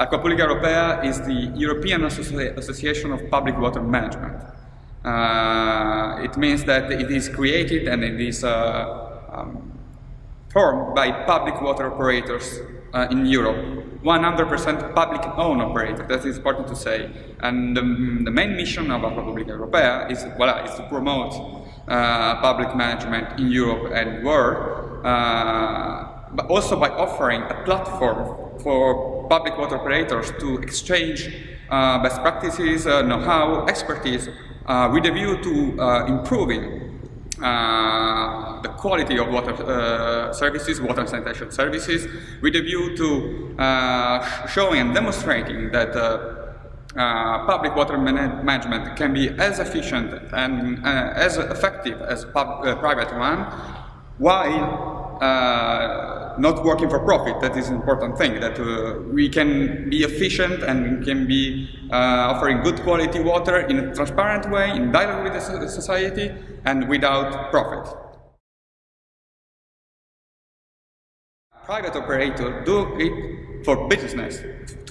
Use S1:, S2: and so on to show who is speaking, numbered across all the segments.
S1: Acqua Pubblica Europea is the European Associ Association of Public Water Management. Uh, it means that it is created and it is uh, um, formed by public water operators uh, in Europe. 100% public owned operator, that is important to say. And the main mission of Acqua Pubblica Europea is, voilà, is to promote uh, public management in Europe and world, uh, but also by offering a platform for public water operators to exchange uh, best practices, uh, know-how, expertise, uh, with a view to uh, improving uh, the quality of water uh, services, water and sanitation services, with a view to showing and demonstrating that public water man management can be as efficient and as effective as private one, while not working for profit. That is an important thing, that uh, we can be efficient and can be uh, offering good quality water in a transparent way, in dialogue with the society, and without profit. Private operators do it for business,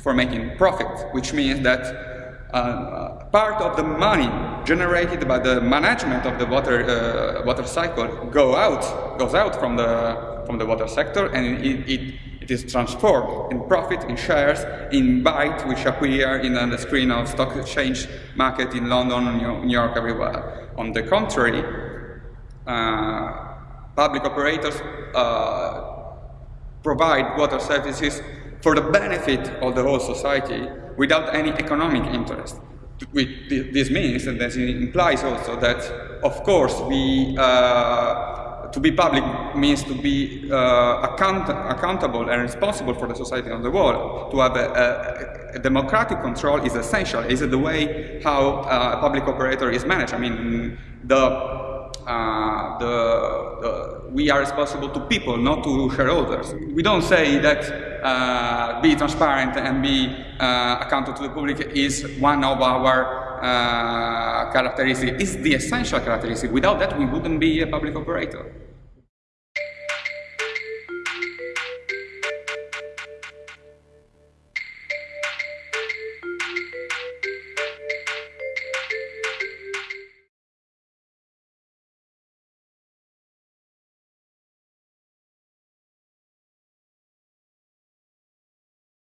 S1: for making profit, which means that uh, part of the money generated by the management of the water uh, water cycle go out goes out from the from the water sector and it, it, it is transformed in profit, in shares, in bytes which appear in the screen of stock exchange market in London, New York, everywhere. On the contrary, uh, public operators uh, provide water services for the benefit of the whole society without any economic interest. This means, and this implies also that, of course, we uh, to be public means to be uh, account accountable and responsible for the society on the world. To have a, a, a democratic control is essential. Is the way how uh, a public operator is managed. I mean, the, uh, the, the, we are responsible to people, not to shareholders. We don't say that uh, be transparent and be uh, accountable to the public is one of our uh, characteristic is the essential characteristic. Without that, we wouldn't be a public operator.